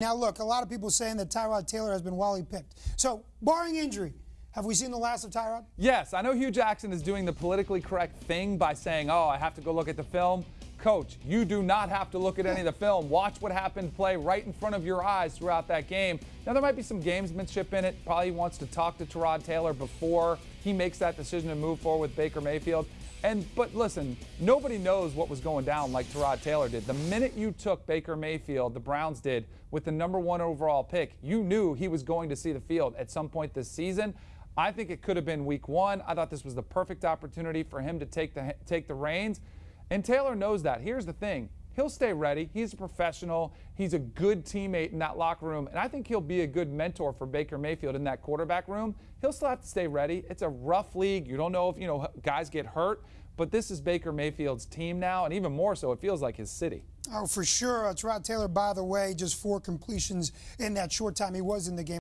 Now, look, a lot of people saying that Tyrod Taylor has been Wally Pipped. So, barring injury, have we seen the last of Tyrod? Yes, I know Hue Jackson is doing the politically correct thing by saying, oh, I have to go look at the film. Coach, you do not have to look at any of the film. Watch what happened play right in front of your eyes throughout that game. Now, there might be some gamesmanship in it. Probably wants to talk to Tyrod Taylor before he makes that decision to move forward with Baker Mayfield. And but listen, nobody knows what was going down like Tyrod Taylor did. The minute you took Baker Mayfield, the Browns did, with the number one overall pick, you knew he was going to see the field at some point this season. I think it could have been week one. I thought this was the perfect opportunity for him to take the take the reins. And Taylor knows that. Here's the thing. He'll stay ready. He's a professional. He's a good teammate in that locker room. And I think he'll be a good mentor for Baker Mayfield in that quarterback room. He'll still have to stay ready. It's a rough league. You don't know if, you know, guys get hurt. But this is Baker Mayfield's team now, and even more so, it feels like his city. Oh, for sure. It's Tyrod Taylor, by the way, just four completions in that short time he was in the game.